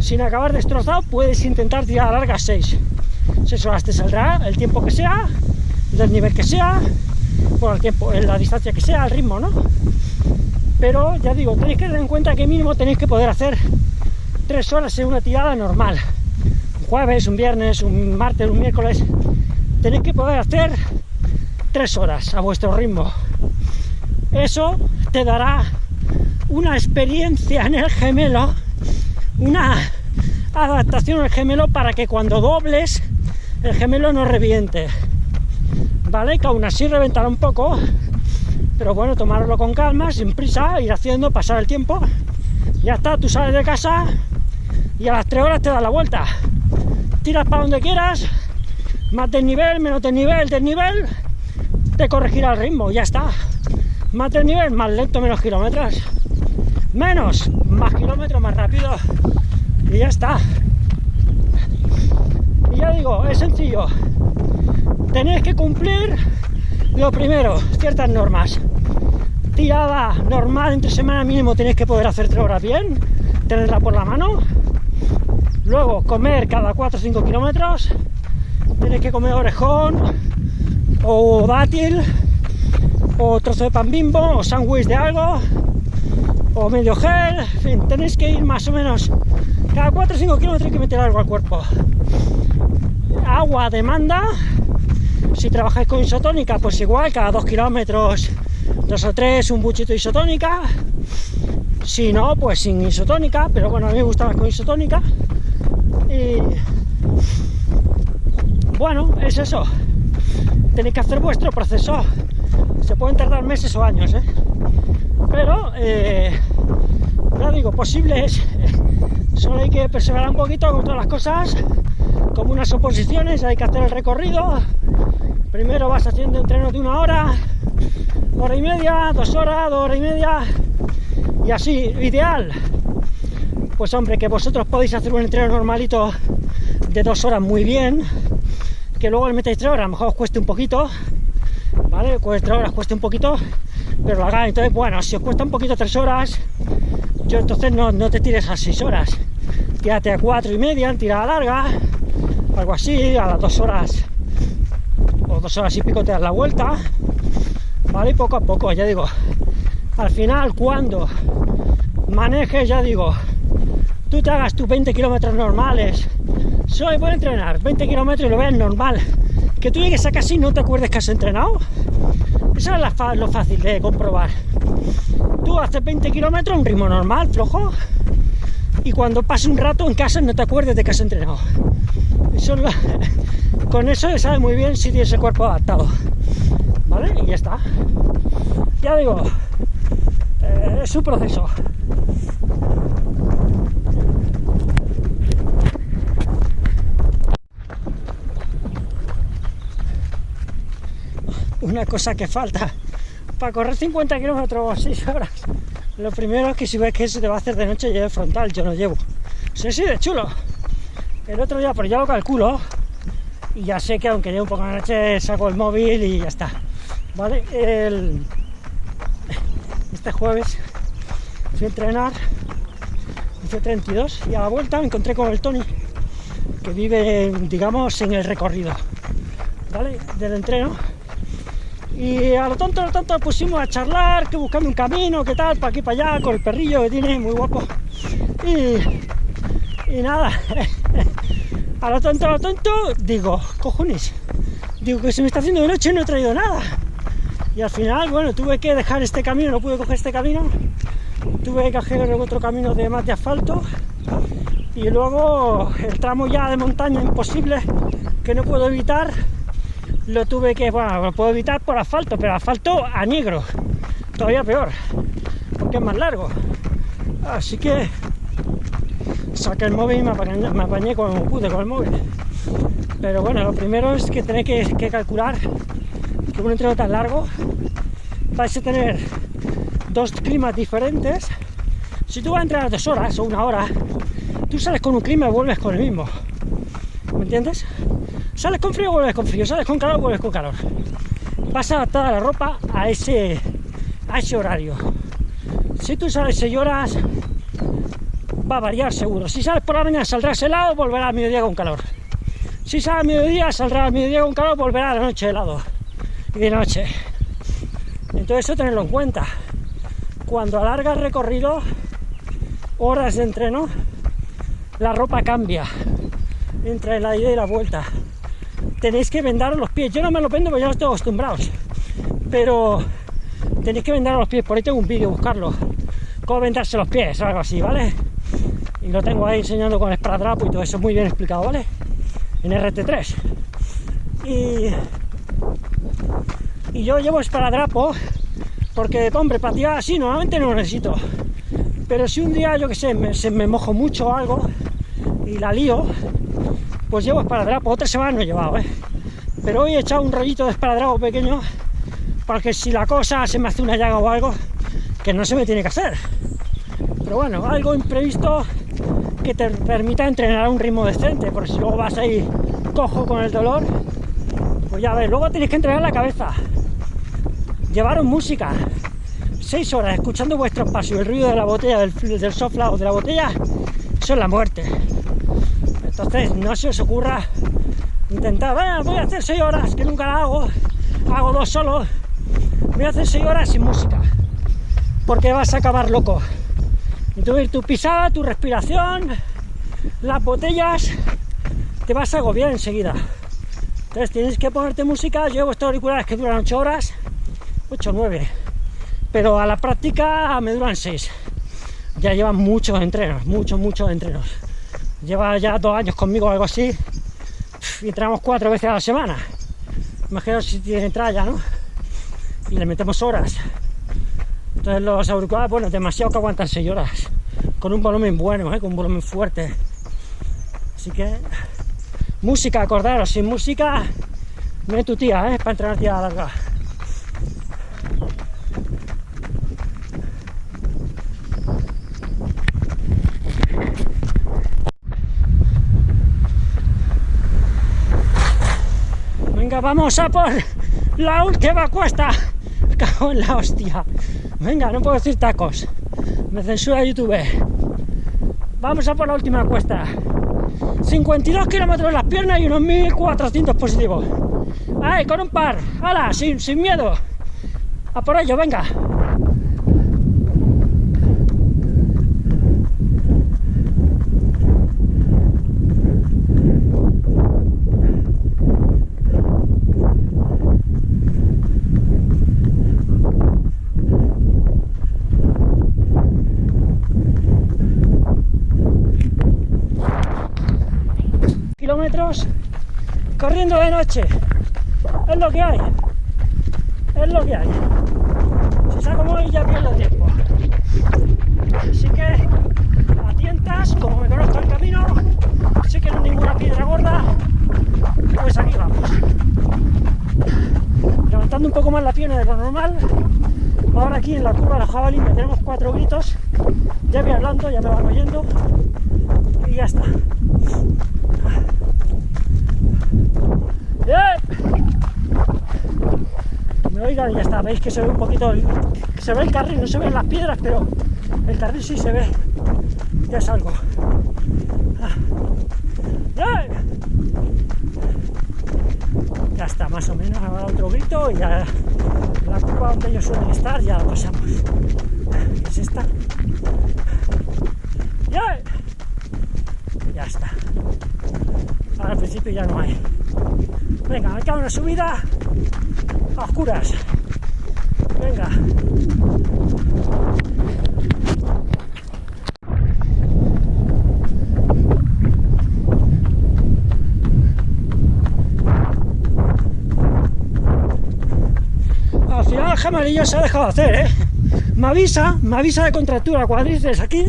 sin acabar destrozado, puedes intentar tirar largas seis. Seis horas te saldrá el tiempo que sea, del nivel que sea, por el tiempo, en la distancia que sea, el ritmo, ¿no? Pero ya digo, tenéis que tener en cuenta que mínimo tenéis que poder hacer tres horas en una tirada normal. Un jueves, un viernes, un martes, un miércoles, tenéis que poder hacer tres horas a vuestro ritmo. Eso te dará una experiencia en el gemelo, una adaptación al gemelo para que cuando dobles el gemelo no reviente. ¿Vale? Que aún así reventará un poco, pero bueno, tomarlo con calma, sin prisa, ir haciendo, pasar el tiempo. Ya está, tú sales de casa y a las tres horas te das la vuelta. Tiras para donde quieras, más nivel menos desnivel, desnivel, te corregirá el ritmo, ya está. Más nivel, más lento, menos kilómetros. menos, más kilómetros, más rápido, y ya está. Y ya digo, es sencillo, tenéis que cumplir lo primero, ciertas normas. Tirada normal entre semana mínimo tenéis que poder hacer tres horas bien, tenerla por la mano. Luego comer cada 4 o 5 kilómetros. Tenéis que comer orejón o dátil o trozo de pan bimbo o sándwich de algo o medio gel, en fin, tenéis que ir más o menos cada 4 o 5 kilómetros hay que meter algo al cuerpo. Agua demanda, si trabajáis con isotónica, pues igual, cada 2 kilómetros, 2 o 3, un buchito de isotónica. Si no, pues sin isotónica, pero bueno, a mí me gusta más con isotónica. Y bueno, es eso. Tenéis que hacer vuestro proceso. Se pueden tardar meses o años, ¿eh? Pero, eh, ya digo, posible es. Solo hay que perseverar un poquito con todas las cosas, como unas oposiciones, hay que hacer el recorrido. Primero vas haciendo entrenos de una hora, hora y media, dos horas, dos horas y media, y así, ideal. Pues hombre, que vosotros podéis hacer un entreno normalito de dos horas muy bien, que luego le metéis tres horas, a lo mejor os cueste un poquito, ¿vale? Pues tres horas cueste un poquito, pero lo hagáis. Entonces, bueno, si os cuesta un poquito tres horas, yo entonces no, no te tires a seis horas, tírate a cuatro y media en tirada larga, algo así, a las dos horas o dos horas y pico te das la vuelta, ¿vale? Y poco a poco, ya digo, al final cuando manejes, ya digo, tú te hagas tus 20 kilómetros normales, soy voy a entrenar 20 kilómetros y lo veas normal, que tú llegues a casi no te acuerdes que has entrenado, eso es lo fácil de comprobar. Tú haces 20 kilómetros, un ritmo normal, flojo, y cuando pase un rato en casa no te acuerdes de que has entrenado. con eso se sabe muy bien si tienes el cuerpo adaptado. ¿Vale? Y ya está. Ya digo, eh, es su proceso. Una cosa que falta para correr 50 kilómetros o 6 horas. Lo primero es que si ves que se te va a hacer de noche, lleve frontal, yo no llevo. Sí, sí, de chulo. El otro día, pero ya lo calculo, y ya sé que aunque lleve un poco de noche, saco el móvil y ya está. ¿Vale? El... Este jueves fui a entrenar, hice 32 y a la vuelta me encontré con el Tony, que vive, digamos, en el recorrido, ¿vale? Del entreno y a lo tonto, a lo tonto pusimos a charlar, que buscando un camino, qué tal, para aquí, para allá, con el perrillo que tiene, muy guapo. Y, y nada, a lo tonto, a lo tonto, digo, cojones, digo que se me está haciendo de noche y no he traído nada. Y al final, bueno, tuve que dejar este camino, no pude coger este camino, tuve que coger otro camino de más de asfalto y luego el tramo ya de montaña imposible que no puedo evitar lo tuve que, bueno, lo puedo evitar por asfalto, pero asfalto a negro, todavía peor, porque es más largo. Así que saqué el móvil y me apañé, como pude con el móvil. Pero bueno, lo primero es que tenéis que, calcular que un entreno tan largo vais a tener dos climas diferentes. Si tú vas a entrenar dos horas o una hora, tú sales con un clima y vuelves con el mismo. ¿Me entiendes? Sales con frío, vuelves con frío, sales con calor, vuelves con calor. Vas a adaptar la ropa a ese, horario. Si tú sales 6 horas, va a variar seguro. Si sales por la mañana saldrás helado, volverá al mediodía con calor. Si sales al mediodía, saldrá al mediodía con calor, volverá a la noche helado. Y de noche. Entonces eso tenerlo en cuenta. Cuando alargas recorrido, horas de entreno, la ropa cambia entre la ida y la vuelta tenéis que vendaros los pies. Yo no me lo vendo porque ya estoy acostumbrados. Pero tenéis que vendar los pies. Por ahí tengo un vídeo, buscarlo. Cómo vendarse los pies o algo así, ¿vale? Y lo tengo ahí enseñando con esparadrapo y todo eso muy bien explicado, ¿vale? En RT3. Y, y yo llevo esparadrapo porque, hombre, para tirar así normalmente no lo necesito. Pero si un día, yo que sé, me, se me mojo mucho o algo y la lío, pues llevo esparadrapo, otra semana no he llevado, ¿eh? Pero hoy he echado un rollito de esparadrapo pequeño para que si la cosa se me hace una llaga o algo, que no se me tiene que hacer. Pero bueno, algo imprevisto que te permita entrenar a un ritmo decente, porque si luego vas ahí cojo con el dolor, pues ya ves, luego tenéis que entrenar la cabeza. Llevaros música, seis horas escuchando vuestros pasos y el ruido de la botella, del, del sofla o de la botella, eso es la muerte. Entonces, no se os ocurra intentar, voy a hacer seis horas, que nunca la hago, hago dos solo, voy a hacer seis horas sin música, porque vas a acabar loco. Entonces, tu pisada, tu respiración, las botellas, te vas a agobiar enseguida. Entonces, tienes que ponerte música, yo llevo estos auriculares que duran 8 horas, 8 o 9, pero a la práctica me duran 6. Ya llevan muchos entrenos, muchos, muchos entrenos. Lleva ya dos años conmigo o algo así, y entramos cuatro veces a la semana. Imagino si tiene tralla, ¿no? Y le metemos horas. Entonces los auriculares, bueno, demasiado que aguantan 6 horas. Con un volumen bueno, ¿eh? con un volumen fuerte. Así que, música, acordaros, sin música no tu tía, ¿eh? para entrenar tía larga. Vamos a por la última cuesta. Cago en la hostia. Venga, no puedo decir tacos. Me censura YouTube. Vamos a por la última cuesta. 52 kilómetros en las piernas y unos 1400 positivos. ¡Ay, con un par! ¡Hala! Sin, sin miedo. A por ello, venga. kilómetros corriendo de noche. Es lo que hay. Es lo que hay. Si salgo muy ya pierdo tiempo. Así que a tientas, como me conozco el camino, sé que no hay ninguna piedra gorda, pues aquí vamos. Levantando un poco más la pierna de lo normal. Ahora aquí en la curva de la jabalí me tenemos cuatro gritos. Ya voy hablando, ya me van oyendo. Y ya está. Me oigan y ya está, veis que se ve un poquito, se ve el carril, no se ven las piedras, pero el carril sí se ve, ya es algo. Ya está, más o menos, ahora otro grito y ya la curva donde ellos suelen estar ya la pasamos. es esta? ¡Ya! Ya está. Ahora al principio ya no hay. Venga, me cago una subida a oscuras. Venga. Al final el jamalillo se ha dejado hacer, ¿eh? Me avisa, me avisa de contractura cuádriceps aquí.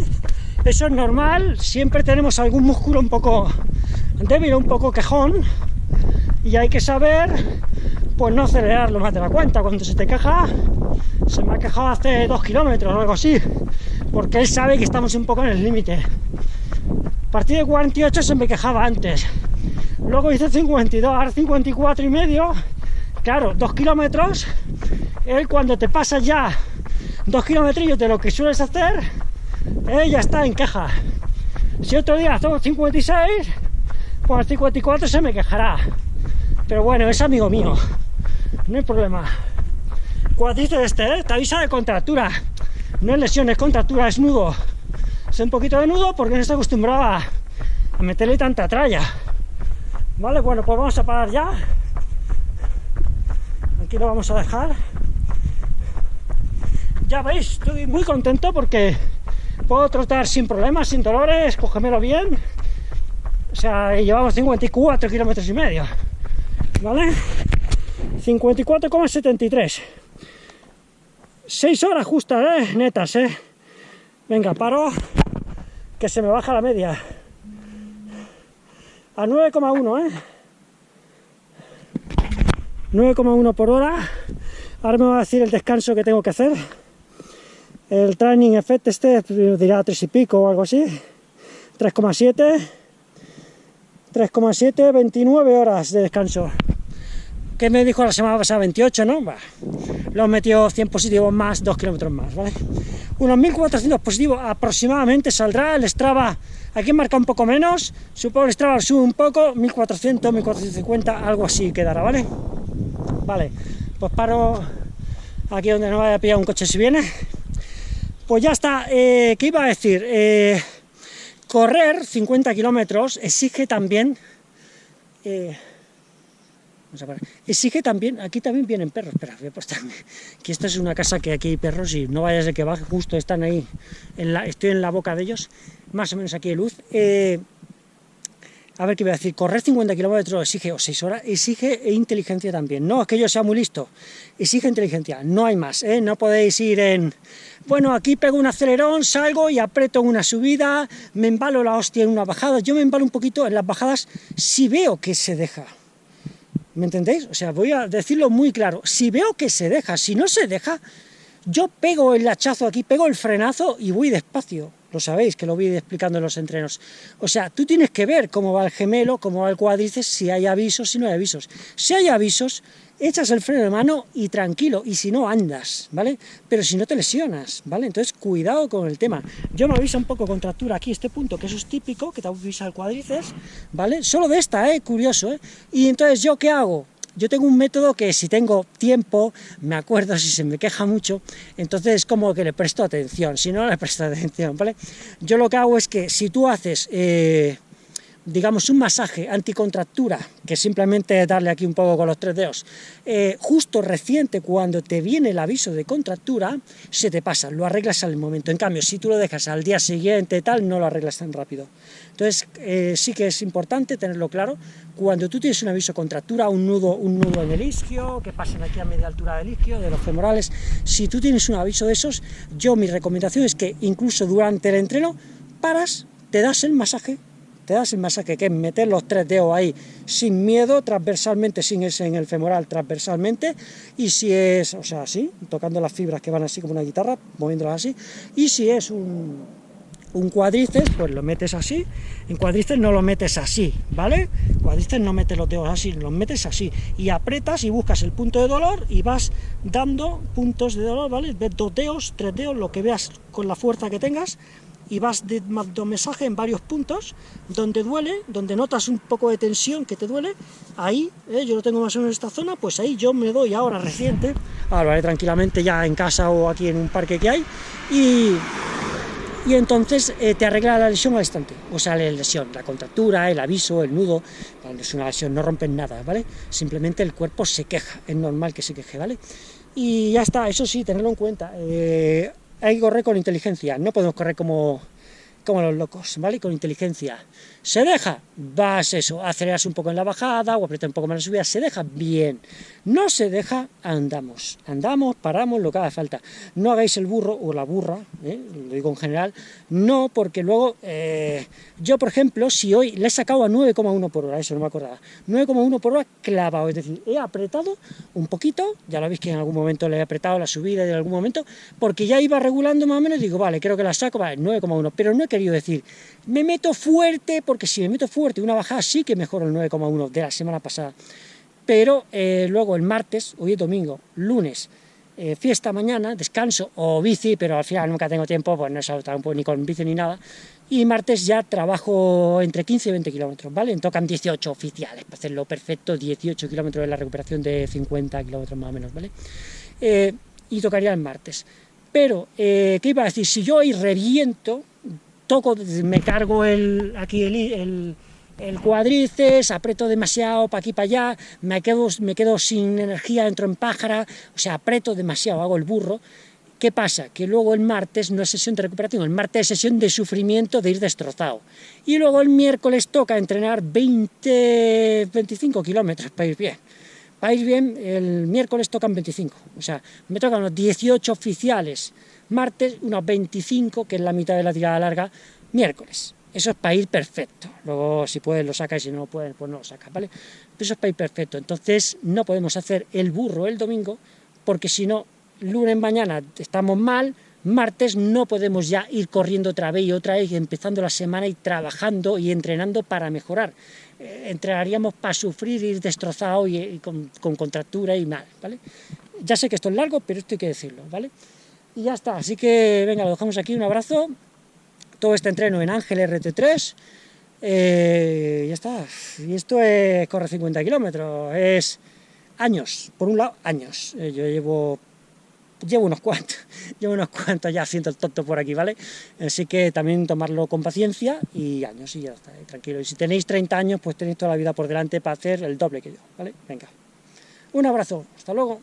Eso es normal, siempre tenemos algún músculo un poco débil, un poco quejón, y hay que saber pues no acelerarlo más de la cuenta. Cuando se te queja, se me ha quejado hace dos kilómetros o algo así, porque él sabe que estamos un poco en el límite. A partir de 48 se me quejaba antes, luego hice 52, ahora 54 y medio, claro, dos kilómetros, él cuando te pasa ya dos kilómetros de lo que sueles hacer, él ya está en queja. Si otro día hacemos 56, pues 54 se me quejará. Pero bueno, es amigo mío no hay problema. Cuadrito este, ¿eh? te avisa de contractura. No es lesión, es contractura, es nudo. Es un poquito de nudo porque no está acostumbrado a, meterle tanta tralla. Vale, bueno, pues vamos a parar ya. Aquí lo vamos a dejar. Ya veis, estoy muy contento porque puedo trotar sin problemas, sin dolores, cógemelo bien. O sea, llevamos 54 kilómetros y medio. ¿Vale? 54,73 6 horas justas, ¿eh? netas, ¿eh? venga, paro que se me baja la media a 9,1 ¿eh? 9,1 por hora ahora me va a decir el descanso que tengo que hacer El training effect este dirá 3 y pico o algo así. 3,7. 3,7, 29 horas de descanso. ¿Qué me dijo la semana pasada? 28, ¿no? Bah, lo metió 100 positivos más, 2 kilómetros más, ¿vale? Unos 1400 positivos aproximadamente saldrá el Strava. Aquí marca un poco menos, supongo el Strava sube un poco, 1400, 1450, algo así quedará, ¿vale? Vale, pues paro aquí donde no vaya a pillar un coche si viene. Pues ya está, eh, ¿qué iba a decir? Eh, correr 50 kilómetros exige también... Eh, Exige también, aquí también vienen perros, espera, voy a postar, que esta es una casa que aquí hay perros y no vayas de que baje, justo están ahí, estoy en la boca de ellos, más o menos aquí de luz. Eh, a ver qué voy a decir, correr 50 kilómetros exige, o 6 horas, exige inteligencia también. No es que yo sea muy listo, exige inteligencia, no hay más, ¿eh? no podéis ir en, bueno, aquí pego un acelerón, salgo y aprieto una subida, me embalo la hostia en una bajada, yo me embalo un poquito en las bajadas si veo que se deja. ¿Me entendéis? O sea, voy a decirlo muy claro. Si veo que se deja, si no se deja, yo pego el hachazo aquí, pego el frenazo y voy despacio. Lo sabéis, que lo voy explicando en los entrenos. O sea, tú tienes que ver cómo va el gemelo, cómo va el cuádriceps, si hay avisos, si no hay avisos. Si hay avisos, echas el freno de mano y tranquilo, y si no, andas, ¿vale? Pero si no te lesionas, ¿vale? Entonces, cuidado con el tema. Yo me avisa un poco contractura aquí, este punto, que eso es típico, que te avisa el cuádriceps, ¿vale? Solo de esta, ¿eh? Curioso, ¿eh? Y entonces, ¿yo qué hago? Yo tengo un método que si tengo tiempo, me acuerdo si se me queja mucho, entonces como que le presto atención, si no le presto atención, ¿vale? Yo lo que hago es que si tú haces... Eh, digamos, un masaje anticontractura, que simplemente darle aquí un poco con los tres dedos, eh, justo reciente, cuando te viene el aviso de contractura, se te pasa, lo arreglas al momento. En cambio, si tú lo dejas al día siguiente, tal, no lo arreglas tan rápido. Entonces, eh, sí que es importante tenerlo claro, cuando tú tienes un aviso de contractura, un nudo, un nudo en el isquio, que pasen aquí a media altura del isquio, de los femorales, si tú tienes un aviso de esos, yo mi recomendación es que incluso durante el entreno, paras, te das el masaje, te das el masaje, que es meter los tres dedos ahí sin miedo, transversalmente, sin ese en el femoral, transversalmente, y si es, o sea, así, tocando las fibras que van así como una guitarra, moviéndolas así, y si es un, un cuádriceps, pues lo metes así, en cuádriceps no lo metes así, ¿vale? Cuádriceps no metes los dedos así, los metes así, y apretas y buscas el punto de dolor, y vas dando puntos de dolor, ¿vale? Ves dos dedos, tres dedos, lo que veas con la fuerza que tengas, y vas dando mensaje en varios puntos, donde duele, donde notas un poco de tensión que te duele, ahí, eh, yo lo tengo más o menos en esta zona, pues ahí yo me doy ahora reciente, ahora lo haré tranquilamente ya en casa o aquí en un parque que hay, y, y entonces eh, te arregla la lesión al instante, o sea, la lesión, la contractura, el aviso, el nudo, cuando es una lesión no rompen nada, ¿vale? Simplemente el cuerpo se queja, es normal que se queje, ¿vale? Y ya está, eso sí, tenerlo en cuenta. Eh, hay que correr con inteligencia, no podemos correr como, como los locos, ¿vale? Con inteligencia. ¿Se deja? Vas eso, aceleras un poco en la bajada o aprietas un poco más la subida, se deja bien. No se deja, andamos. Andamos, paramos, lo que haga falta. No hagáis el burro o la burra, ¿eh? lo digo en general, no, porque luego, eh, yo por ejemplo, si hoy le he sacado a 9,1 por hora, eso no me acordaba, 9,1 por hora clavado, es decir, he apretado un poquito, ya lo veis que en algún momento le he apretado la subida en algún momento, porque ya iba regulando más o menos, digo, vale, creo que la saco, vale, 9,1, pero no he querido decir, me meto fuerte, si me meto fuerte una bajada sí que mejoro el 9,1 de la semana pasada, pero eh, luego el martes, hoy es domingo, lunes, eh, fiesta mañana, descanso o bici, pero al final nunca tengo tiempo, pues no he tampoco ni con bici ni nada, y martes ya trabajo entre 15 y 20 kilómetros, ¿vale? Tocan 18 oficiales, para hacerlo perfecto, 18 kilómetros de la recuperación de 50 kilómetros más o menos, ¿vale? Eh, y tocaría el martes. Pero, ¿qué iba a decir? Si yo hoy reviento, toco, me cargo el, aquí el, el, cuádriceps, aprieto demasiado para aquí para allá, me quedo, me quedo sin energía, entro en pájara, o sea, aprieto demasiado, hago el burro, ¿Qué pasa? Que luego el martes no es sesión de recuperación, el martes es sesión de sufrimiento, de ir destrozado. Y luego el miércoles toca entrenar 20, 25 kilómetros para ir bien. Para ir bien, el miércoles tocan 25, o sea, me tocan los 18 oficiales martes unos 25, que es la mitad de la tirada larga, miércoles. Eso es para ir perfecto. Luego, si puedes, lo sacas, y si no puedes, pues no lo sacas, ¿vale? Eso es para ir perfecto. Entonces, no podemos hacer el burro el domingo, porque si no, lunes mañana estamos mal, martes no podemos ya ir corriendo otra vez y otra vez, empezando la semana y trabajando y entrenando para mejorar. Eh, entrenaríamos para sufrir, ir destrozado y, con, con, contractura y mal, ¿vale? Ya sé que esto es largo, pero esto hay que decirlo, ¿vale? Y ya está, así que venga, lo dejamos aquí, un abrazo, todo este entreno en Ángel RT3, eh, ya está, y esto es, corre 50 kilómetros, es años, por un lado, años, eh, yo llevo llevo unos cuantos, llevo unos cuantos ya siento el tonto por aquí, ¿vale? Así que también tomarlo con paciencia y años y ya está, tranquilo. Y si tenéis 30 años, pues tenéis toda la vida por delante para hacer el doble que yo, ¿vale? Venga. Un abrazo, hasta luego.